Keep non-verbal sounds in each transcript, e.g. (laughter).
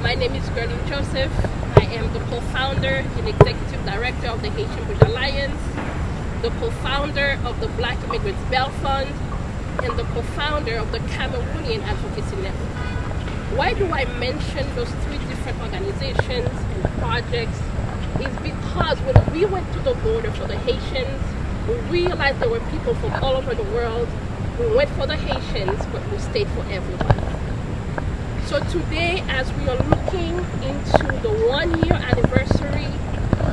My name is Guerline Jozef. I am the co-founder and executive director of the Haitian Bridge Alliance, the co-founder of the Black Immigrants Bail Fund, and the co-founder of the Cameroonian Advocacy Network. Why do I mention those three different organizations and projects? Is because when we went to the border for the Haitians, we realized there were people from all over the world. We went for the Haitians, but we stayed for everyone. So today, as we are looking into the one-year anniversary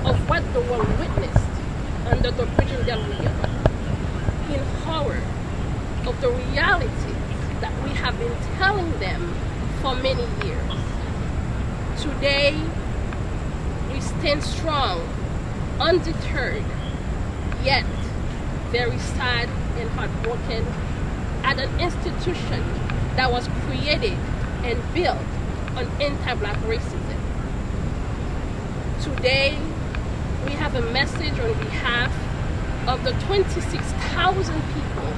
of what the world witnessed under the Bridge del Rio, in horror of the realities that we have been telling them for many years. Today, we stand strong, undeterred, yet very sad and heartbroken at an institution that was created and built on anti-black racism. Today, we have a message on behalf of the 26,000 people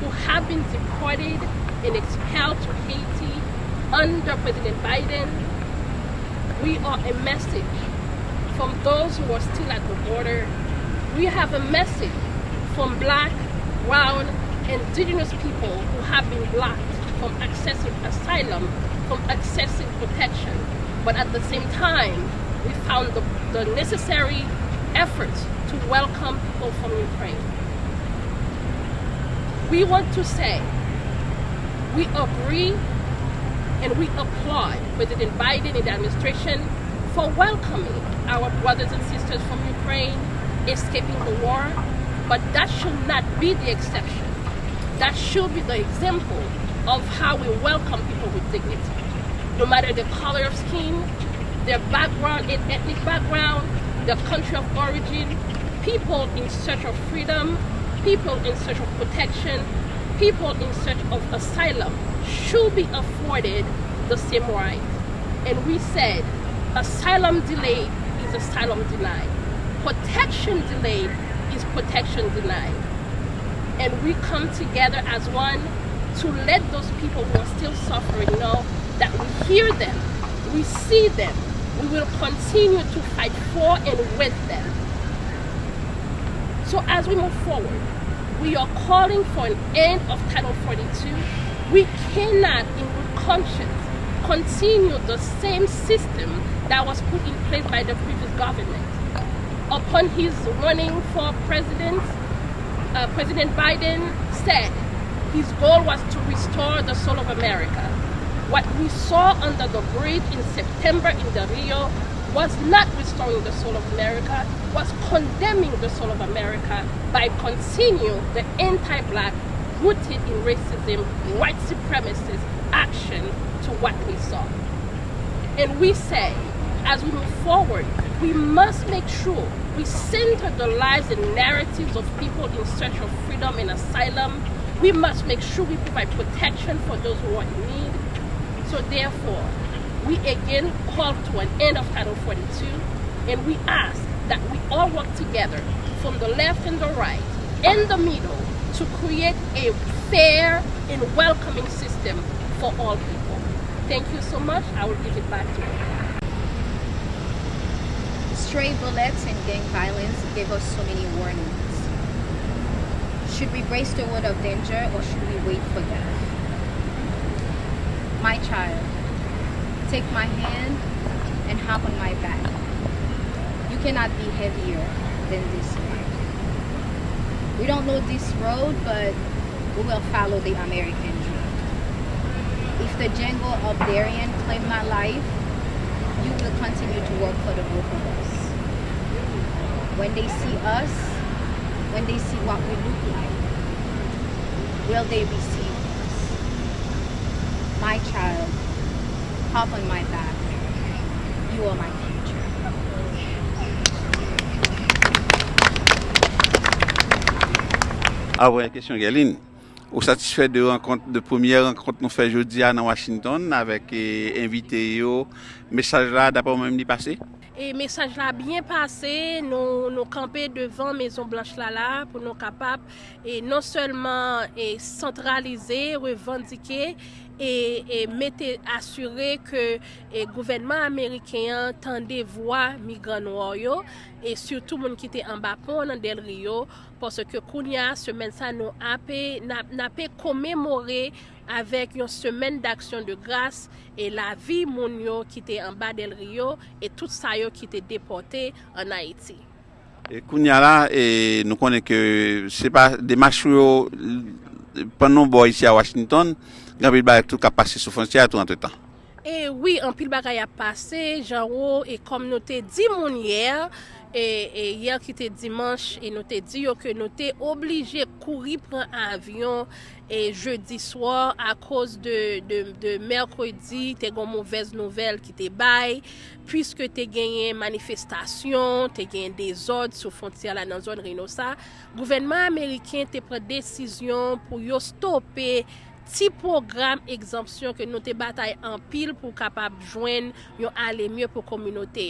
who have been deported and expelled to Haiti under President Biden. We are a message from those who are still at the border. We have a message from black, brown, indigenous people who have been blocked from accessing asylum, from accessing protection. But at the same time, we found the, the necessary efforts to welcome people from Ukraine. We want to say we agree and we applaud President Biden and the administration for welcoming our brothers and sisters from Ukraine escaping the war, but that should not be the exception. That should be the example of how we welcome people with dignity. No matter the color of skin, their background, ethnic background, their country of origin, people in search of freedom, people in search of protection, people in search of asylum should be afforded the same right. And we said asylum delayed is asylum denied. Protection delayed is protection denied. And we come together as one to let those people who are still suffering know that we hear them, we see them, we will continue to fight for and with them. So as we move forward, we are calling for an end of Title 42. We cannot, in good conscience, continue the same system that was put in place by the previous government. Upon his running for president, uh, President Biden said his goal was to restore the soul of America. What we saw under the bridge in September in the Rio was not restoring the soul of America, was condemning the soul of America by continuing the anti-black, rooted in racism, white supremacist action to what we saw. And we say, as we move forward, we must make sure we center the lives and narratives of people in search of freedom and asylum. We must make sure we provide protection for those who are in need. So therefore, we again call to an end of Title 42 and we ask that we all work together from the left and the right and the middle to create a fair and welcoming system for all people. Thank you so much. I will give it back to you. Stray bullets and gang violence gave us so many warnings. Should we brace the word of danger or should we wait for death? My child, take my hand and hop on my back. You cannot be heavier than this life. We don't know this road, but we will follow the American dream. If the jungle of Darien claim my life, you will continue to work for the both of us. When they see us, when they see what we look like, will they be child, hop on my back. You are my future. Ah Avre, kesyon Galine, ou satisfè de premier renkont nou fè jodi an an Washington avèk eh, invite yo, mesaj la dapò mèm li pase? E mesaj la byen pase, nou, nou kampe devan Maison Blanche Lala pou nou kapap e non selman e sentralize, revendike E, e mette asyre ke e, gouvenman Amerikeyan tende vwa migran woyo e surtout moun ki te ambapon nan del riyo poske kounya semen sa nou apè napè komemore avèk yon semen d'aksyon de gras e la vi moun yo ki te amba del Rio e tout sa yo ki te depote an Haiti. E kounya la, e, nou konen ke se pa demachou yo panon bo isi a Washington, Gan pil bagay tout ka pase sou fonsi a tout an te tan. E oui, an pil bagay a pase, jan wou e kom nou te di moun yer, e, e yer ki te dimanche, e nou te di yo ke nou te oblije kouri pran avyon, e jeudi swar a koz de, de, de merkredi te gon mouvez nouvel ki te bay, pwiske te genyen manifestasyon, te genyen dezod sou fontiya la nan zon renosa, gouvenman Ameriken te pre desisyon pou yo stoppe ti program egzampsyon ke nou te batay an pil pou kapap jwen yon ale mye pou kominote.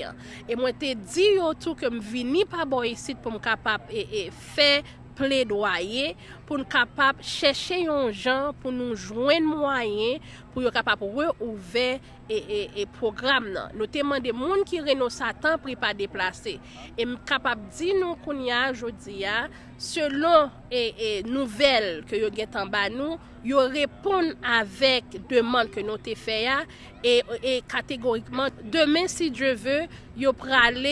E mwen te di yo tou ke m vini pa bo yisit pou m kapap e, e fe ple doye pou nou kapap chèche yon jan pou nou jwen mwayen pou yo kapap wè ouve e, e, e program nan. Nou teman de moun ki reno satan pri pa deplase. E m kapap di nou koun ya jodi ya, selon e, nouvel ke yo gen tan ba nou, yo repon avèk deman ke nou te fè ya e kategorikman, demen si dje vè, yo pral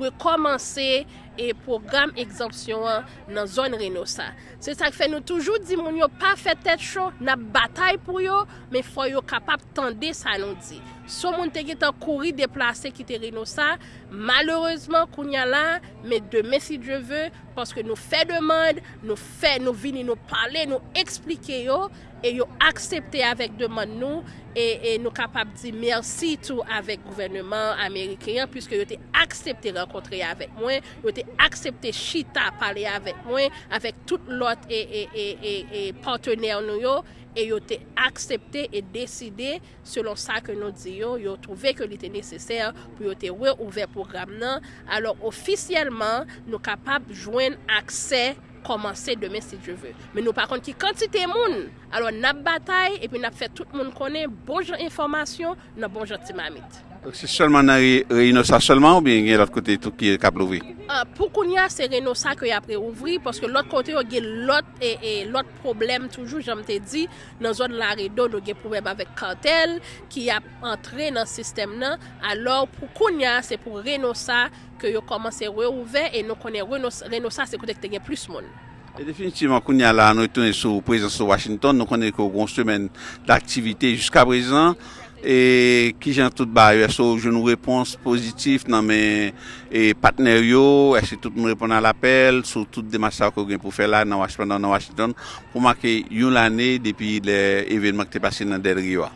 rekomansè e program egzampsyon nan zon reno sa. Se sa k fe nou toujou di moun yo pa fe tet chou, nan batay pou yo, men fwa yo kapap tende sa nou di. So moun te getan kouri deplase ki te reno sa, malereusement koun ya la, men deme si dje ve, paske nou fè demande, nou fè, nou vini, nou pale, nou eksplike yo, e yo aksepte avèk demande nou, e, e nou kapap di mersi tou avèk gouvernement Amerikeyan, pwiske yo te aksepte renkontre avèk mwen, yo te aksepte chita pale avèk mwen, avèk tout lot e, e, e partenèr nou yo, e yo te aksepte e deside selon sa ke nou di yo yo trouve ke li te neseser pou yo te we ouve program nan. Alors, ofisyelman, nou kapab jwen akse komanse demen si je ve. Men nou par kont ki kantite moun, alo nap batay, epi nap fet tout moun konen bonjan informasyon, nan bonjan ti mamit. Se solman nan reyno sa solman ou bien gen l'ot kote tout ki kap louvri? Pou kon ya se reyno sa ki apre ouvri, paske l'ot kote yo gen l'ot e l'ot problem toujou, jom te di, nan zon la reydo nou gen problem avek kartel ki ap entre nan sistem nan, alor pou kon ya se pou Reynosa sa ki yo komanse reouve e nou konen Reynosa, se kote ki te gen plus moun. E definitivman koun ya la nou etounen sou prezant sou Washington, nou konen kon sou men d'aktivite jiska prezant, E ki jan tout ba e yo, eso joun nou repons pozitif nan men e patner yo, ese tout nou repon nan l'apel, sou tout demasa yo gen pou fe la nan Washington, nan Washington, pou make yon l'ane depi le evenman ki te pase nan del riwa.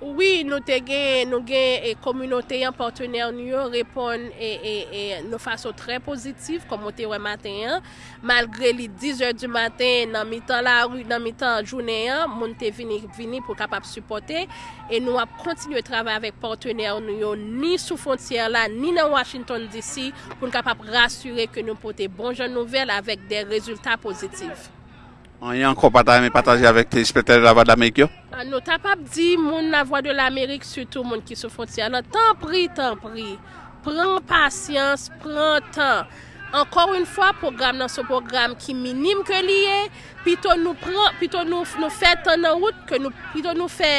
Oui, nou te gen, nou gen e komunote yon partener nou yo repon e, e, e nou fason tre pozitif komote wè maten yon. Malgre li 10 or du maten nan mitan la ru, nan mitan jounen yon, moun te vini, vini pou kapap supporte. E nou ap kontinye travè avèk partener nou yo ni sou fontyer la, ni nan Washington DC pou kapap rasyure ke nou pote bon jan nouvel avèk de rezultat pozitif. An yon kon pataje avèk te ispektèl la vwa de l'Amerik yo? An nou tapap di moun la vwa de l'Amerik sütou moun ki sou fonti. An nou tan pri, tan pri. Pren pasyans, pren tan. Ankor un fwa, program nan sou program ki minim ke liye, pito nou, nou, nou fè tan nan wout, pito nou fè...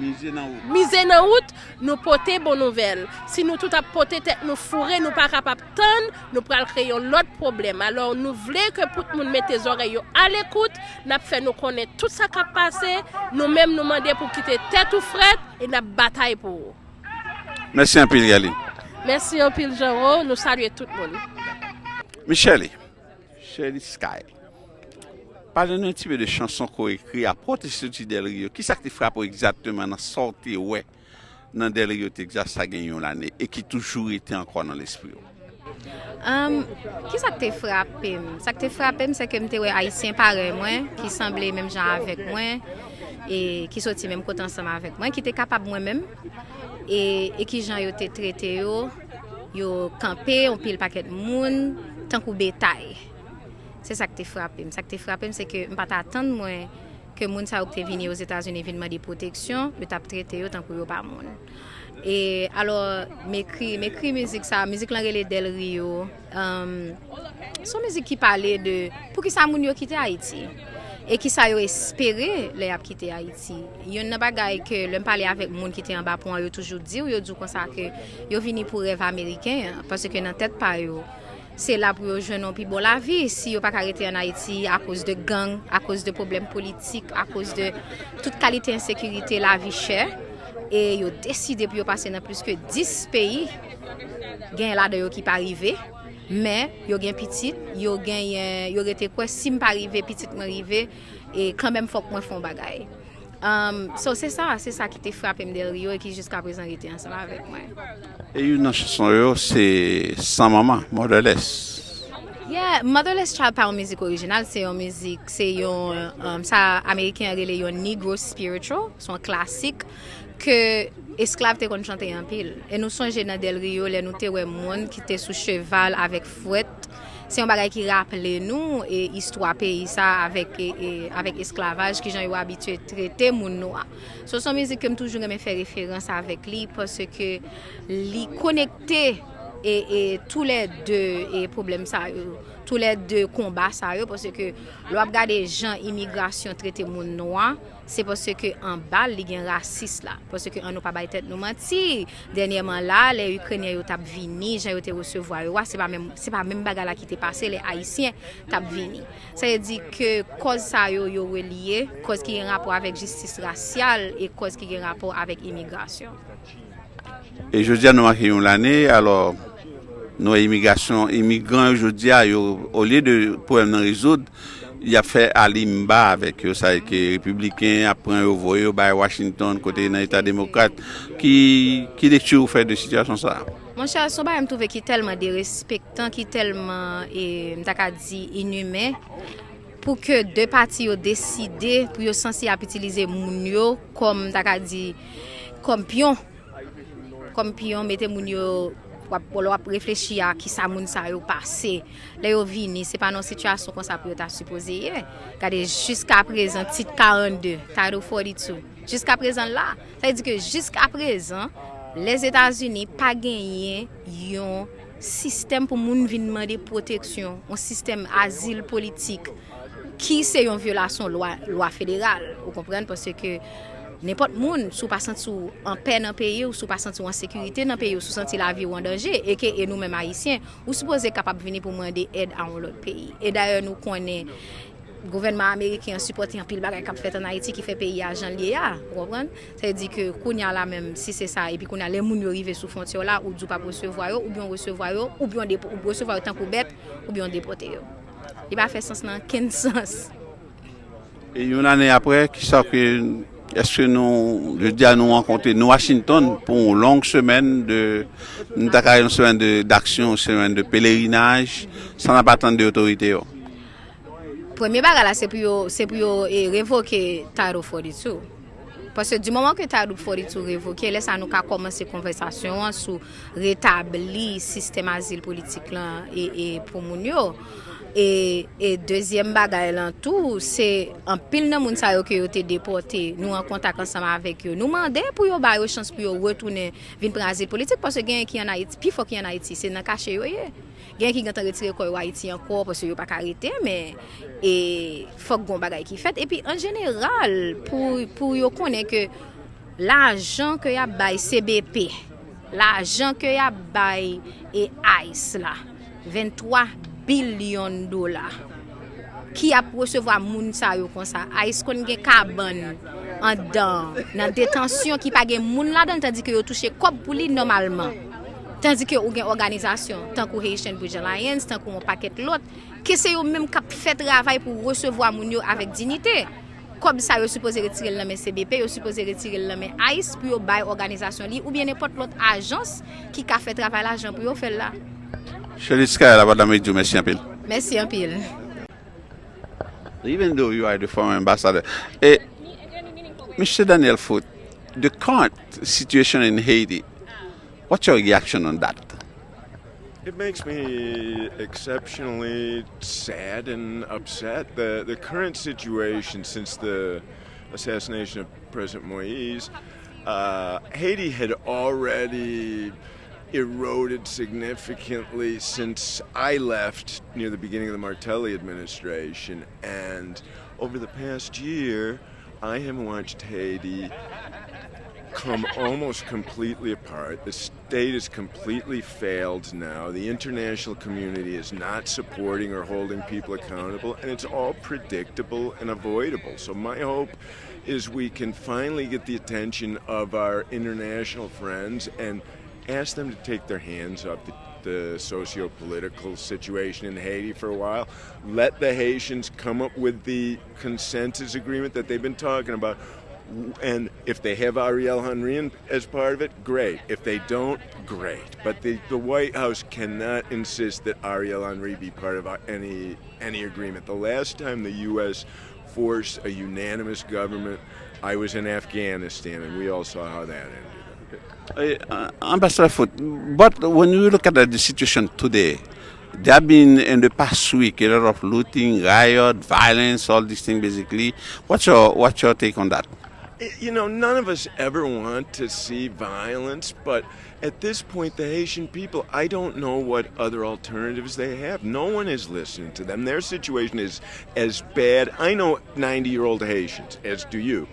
Mize nan wout. Mize nan out, nou pote bon nouvel. Si nou tout ap pote tek nou fure, nou pa kapap ton, nou pral kreyon lot problem. Alors nou vle ke pout moun mette zoreyo al ekout, nap fe nou konen tout sa kap pase, nou menm nou mande pou kite tet ou fret, e nap batay pou ou. Mersi anpil Gali. Mersi anpil Jero, nou salye tout moun. Michele, Michele Skye. Parle nou ti be de chanson ko ekri apote soti Del Rio. Ki sa ki te frapo exactement nan sorti we nan Del Rio Texas sa genyon lane e ki toujou ete ankon nan l'esprit yo? Um, ki sa ke te frapem? Sa ke te frapem se ke mte we Haitien pare mwen Ki semble menm jan avek mwen e, Ki soti menm kote ansama avek mwen Ki te kapab mwen menm e, e ki jan yo te trete yo Yo kampe, yo pil paket moun Tankou betay Se sa ke te frapem. Sa ke te frapem se ke mpa ta atan mwen ke moun sa ou te vini yo Zetazoun evinman di proteksyon, yo tap trete yo tankou yo pa moun. E alo, me kri, me kri mizik sa, mizik lan rele Del Rio, um, son mizik ki pale de pou ki sa moun yo kite Haiti. E ki sa yo espere le ap kite Haiti. Yon nan bagay ke lèm pale avèk moun ki te an bapon, yo toujou di ou yo djou konsa ke yo vini pou rev Ameriken, parce ke nan tèt pa yo. se la pou yo jenon pi bon la vi, si yo pa karete an Haiti a kouz de gang, a kouz de problem politik, a kouz de tout kalite insekurite la vi chè, e yo deside pou yo pase nan plus ke 10 peyi, gen la de yo ki pa rive, men yo gen pitit, yo gen yo rete kwe sim pa rive, pitit mwen rive, e kanmen fok mwen fon bagay. Um, so se sa, se sa ki te frape mdel yo e ki jiska prezant rete ansama vek mwen. E yon nan chanson yo se San Mama, Motherless. Yeah, Motherless Child pa yon mizik orijinal, se yon mizik, se yon, um, sa Ameriken rele yon Negro Spiritual, son klasik, ke esklav te kon chante yon pil. E nou sonje nan del Rio le nou te we moun ki te sou cheval avek fwet, se yon bagay ki rappele nou e istwa peyi sa avek, e, e, avek esklavaj ki jan yon abitue trete moun nou a. So son mizik kem toujou reme fe referans avek li pwese ke li konekte e tou le de problem sa yo, euh, tou le de komba sa yo, euh, pwese ke lo ap gade jan imigrasyon trete moun noa, se pwese ke an bal li gen rasis la, pwese ke an nou pa bay tèt nou manti. denyeman la, le Ukrenye yo tap vini, jan yo te resevo a yo, se pa men baga la ki te pase, le Haitien tap vini. Sa yè di ke koz sa yo yo reliye, koz ki gen rapor avek jistis rasyal, e koz ki gen rapor avek imigrasyon. E jodi an nou akè yon l'anè, alò, nou emigrasyon, emigran yo a yo, o liye de pouem nan rezoud, y ap fè alimba avèk yo sa ke republiken ap pran yo voyo bay Washington kote nan etat demokrat, ki, ki lektu ou fè de sityasyon sa Mon chè, son ba m touve ki telman de respektan, ki telman e, m tak a di inume, pou ke de pati yo deside pou yo sensi ap itilize moun yo kom tak a di kom pion. Kom pion mette moun yo wap polo wap reflechi a ki sa moun sa yo pase, le yo vini, se pa nan situasyon kon sa pou yo ta supose ye. Kade, jiska prezan, tit 42, taro 42, jiska prezan la, sa yi di ke jiska prezan, les Etats-Unis pa genyen yon sistem pou moun vinman de proteksyon, yon sistem azil politik, ki se yon violasyon lwa, lwa federal, ou kompren, pwese ke Nèpot moun sou pa senti sou an pen nan peyi ou sou pa senti sou an sekurite nan peyi ou sou senti la vi ou an danje e ke e nou men maisyen ou sou pose kapap vini pou mwende ed an ou lot peyi. E daye nou konen gouvenman Amerike an supporte an pil bagay kap fet an Haiti ki fe peyi a jan liye a. wopren? Se di ke koun ya la men si se sa epi koun ya le moun yo rive sou fontyo la ou djou pa presevwayo ou byon resevwayo ou byon presevwayo tankou bet ou byon depote yo. Li ba fe sens nan ken sens. E yon ane apre ki sa kwen... Eske nou, je di a nou ankonte nou Washington pou long semen de, nou takay yon semen d'aksyon, semen de pelerinaj, san apatan de otorite yo. Premye baga la se pou yo, se pou yo e revoke Taro Foritou. Pase di mouman ke Taro Foritou revoke, lè sa nou ka komanse konversasyon sou retabli sistem azil politik lan e, e pou moun yo. E, e dezyem bagay lan tou, se an pil nan moun sa yo ki yo te depote, nou an kontak ansama avek yo. Nou mande pou yo bayo chans pou yo wotounen vin prazil politik, pwase gen ki an Haiti, pi fok ki an Haiti, se nan kache yo ye. Gen ki gen tan retire koy Haiti anko, pwase yo pa karite, men e, fok gon bagay ki fet. E pi an general, pou, pou yo konen ke la jan ke ya bay CBP, la jan ke ya bay e AIS la. 23 bilyon dola. Ki ap resevo a moun sa yo kon sa. A is kon gen kaban an dan. Nan detansyon ki pa gen moun la dan tandi ki yo touche kop pou li normalman. Tandi ki yo gen organizasyon. Tankou Haitian Bridge Alliance, tankou moun paket lot. Ki se yo menm kap fè travay pou resevo a moun yo avèk dinite. Kob sa yo suppose retirel nan men CBP, yo suppose retirel nan men AIS pou yo bay organizasyon li ou bien nepot lot ajans ki ka fè travay la jan pou yo fè la. Chelis Kaya la Badame Djou, mersi anpil. Mersi anpil. Even though you are the former ambassador, eh, Mr. Daniel Foote, the current situation in Haiti, what's your reaction on that? It makes me exceptionally sad and upset. The, the current situation since the assassination of President Moise, uh, Haiti had already eroded significantly since I left near the beginning of the Martelly administration. And over the past year, I have watched Haiti come almost completely apart. The state has completely failed now. The international community is not supporting or holding people accountable, and it's all predictable and avoidable. So, my hope is we can finally get the attention of our international friends and ask them to take their hands off the, the socio-political situation in Haiti for a while. Let the Haitians come up with the consensus agreement that they've been talking about. And if they have Ariel Henry as part of it, great. If they don't, great. But the, the White House cannot insist that Ariel Henry be part of any any agreement. The last time the U.S. forced a unanimous government, I was in Afghanistan, and we all saw how that ended. Uh, Ambassador Foote, but when you look at the situation today, there have been in the past week a lot of looting, riot, violence, all these things basically. What's your what's your take on that? You know, none of us ever want to see violence, but at this point, the Haitian people, I don't know what other alternatives they have. No one is listening to them. Their situation is as bad. I know 90 year old Haitians, as do you.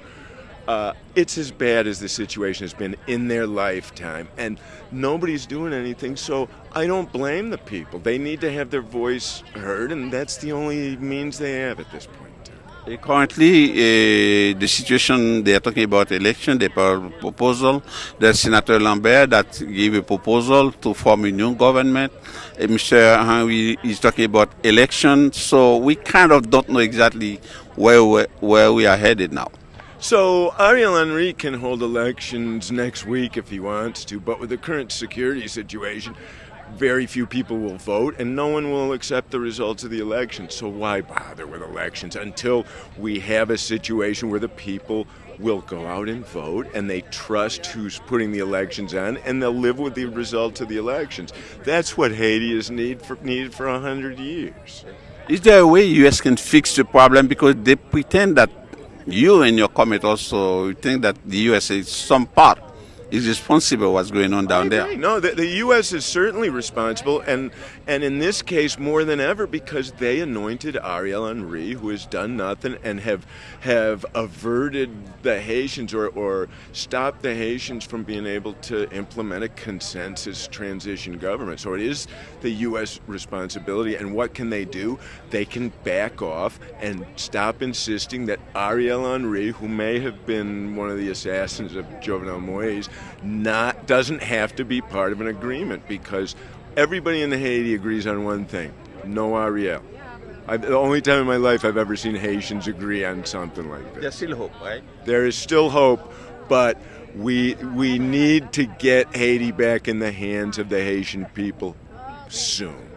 Uh, it's as bad as the situation has been in their lifetime, and nobody's doing anything. So I don't blame the people. They need to have their voice heard, and that's the only means they have at this point. Uh, currently, uh, the situation they are talking about election, the proposal. There's Senator Lambert that gave a proposal to form a new government. Uh, Mr. Henry is talking about election, so we kind of don't know exactly where where we are headed now. So Ariel Henry can hold elections next week if he wants to, but with the current security situation, very few people will vote and no one will accept the results of the election. So why bother with elections until we have a situation where the people will go out and vote and they trust who's putting the elections on and they'll live with the results of the elections. That's what Haiti has need for, needed for a hundred years. Is there a way U.S. can fix the problem because they pretend that you and your comment also think that the USA is some part is responsible what's going on down there. No, the, the, U.S. is certainly responsible, and and in this case more than ever because they anointed Ariel Henry, who has done nothing, and have have averted the Haitians or or stopped the Haitians from being able to implement a consensus transition government. So it is the U.S. responsibility, and what can they do? They can back off and stop insisting that Ariel Henry, who may have been one of the assassins of Jovenel Moise, not doesn't have to be part of an agreement because everybody in the Haiti agrees on one thing: no Ariel. I've, the only time in my life I've ever seen Haitians agree on something like this. There's still hope, right? There is still hope, but we we need to get Haiti back in the hands of the Haitian people soon.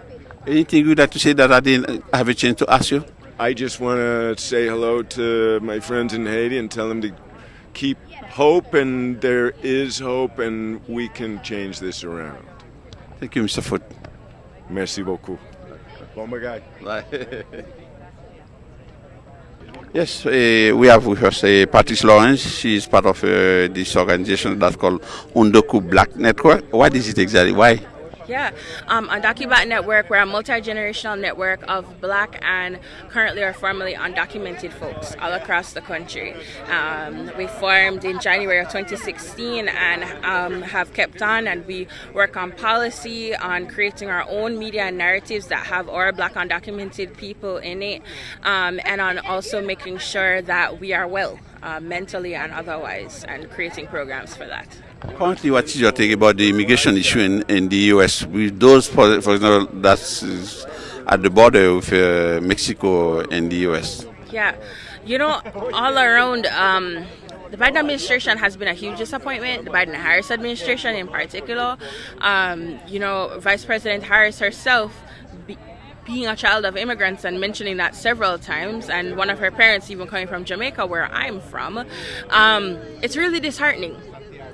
Anything you'd like to say that I didn't have a chance to ask you? I just want to say hello to my friends in Haiti and tell them to keep hope, and there is hope, and we can change this around. Thank you, Mr. Foote. Merci beaucoup. Bon. (laughs) Yes, uh, we have with us uh, Patrice Lawrence. She is part of uh, this organization that's called UndocuBlack Network. What is it exactly? Why? Yeah, um, Undocumented Network, we're a multi-generational network of black and currently or formerly undocumented folks all across the country. Um, we formed in January of 2016 and um, have kept on and we work on policy, on creating our own media narratives that have our black undocumented people in it, um, and on also making sure that we are well uh, mentally and otherwise and creating programs for that. Currently, what is your take about the immigration issue in, in the U.S. with those, for, for example, that's at the border with uh, Mexico and the U.S.? Yeah, You know, all around, um, the Biden administration has been a huge disappointment. The Biden Harris administration, in particular, um, you know, Vice President Harris herself. Be, being a child of immigrants and mentioning that several times, and one of her parents even coming from Jamaica, where I'm from, um, it's really disheartening.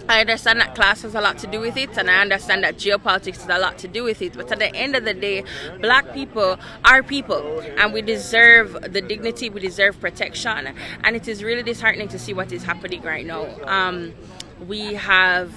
I understand that class has a lot to do with it, and I understand that geopolitics has a lot to do with it. But at the end of the day, black people are people, and we deserve the dignity, we deserve protection. And it is really disheartening to see what is happening right now. Um, we have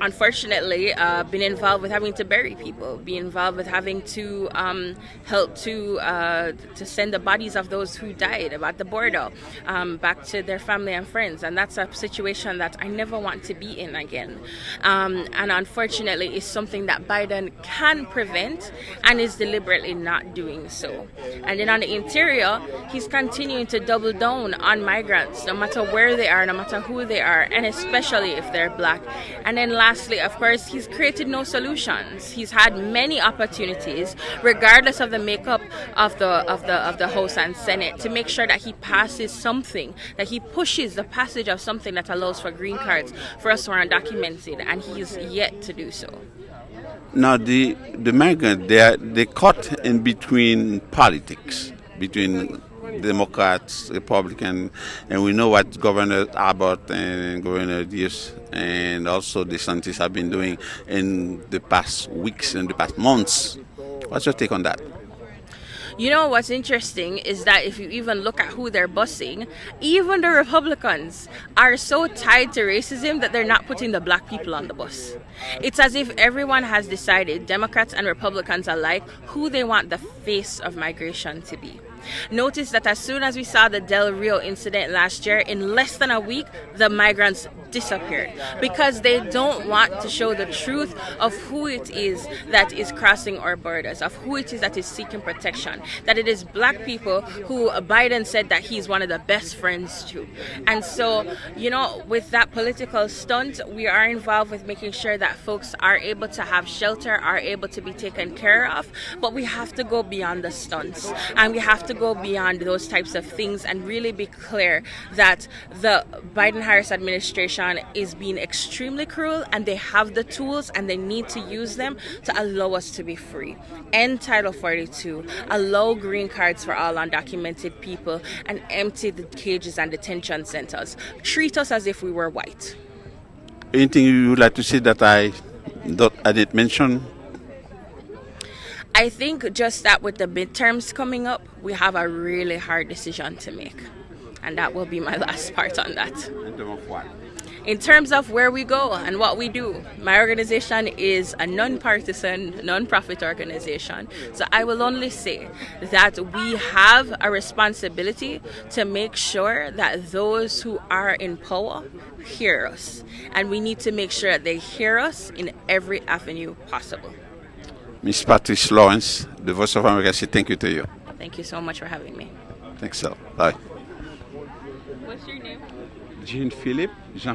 unfortunately uh, been involved with having to bury people, be involved with having to um, help to uh, to send the bodies of those who died at the border um, back to their family and friends, and that's a situation that I never want to be in again. Um, and unfortunately, it's something that Biden can prevent and is deliberately not doing so. And then on the interior, he's continuing to double down on migrants, no matter where they are, no matter who they are, and especially if they're black. And then last lastly, of course, he's created no solutions. He's had many opportunities, regardless of the makeup of the of the of the House and Senate, to make sure that he passes something, that he pushes the passage of something that allows for green cards for us who are undocumented, and he's yet to do so. Now, the the migrant they are they caught in between politics, between Democrats, Republican, and we know what Governor Abbott and Governor Ducey and also DeSantis have been doing in the past weeks and the past months. What's your take on that? You know what's interesting is that if you even look at who they're busing, even the Republicans are so tied to racism that they're not putting the black people on the bus. It's as if everyone has decided, Democrats and Republicans alike, who they want the face of migration to be. Notice that as soon as we saw the Del Rio incident last year, in less than a week, the migrants disappeared because they don't want to show the truth of who it is that is crossing our borders, of who it is that is seeking protection, that it is black people who Biden said that he's one of the best friends to. And so, you know, with that political stunt, we are involved with making sure that folks are able to have shelter, are able to be taken care of, but we have to go beyond the stunts and we have to go beyond those types of things and really be clear that the Biden Harris administration is being extremely cruel and they have the tools and they need to use them to allow us to be free. End Title 42, allow green cards for all undocumented people, and empty the cages and detention centers. Treat us as if we were white. Anything you would like to say that I, that I didn't mention? I think just that with the midterms coming up, we have a really hard decision to make. And that will be my (laughs) last part on that. In terms of what? In terms of where we go and what we do, my organization is a non-partisan, non-profit organization. So I will only say that we have a responsibility to make sure that those who are in power hear us. And we need to make sure that they hear us in every avenue possible. Miss Patrice Lawrence, the Voice of America, say thank you to you. Thank you so much for having me. Thanks, sir. Bye. What's your name? Jean Philippe, Jean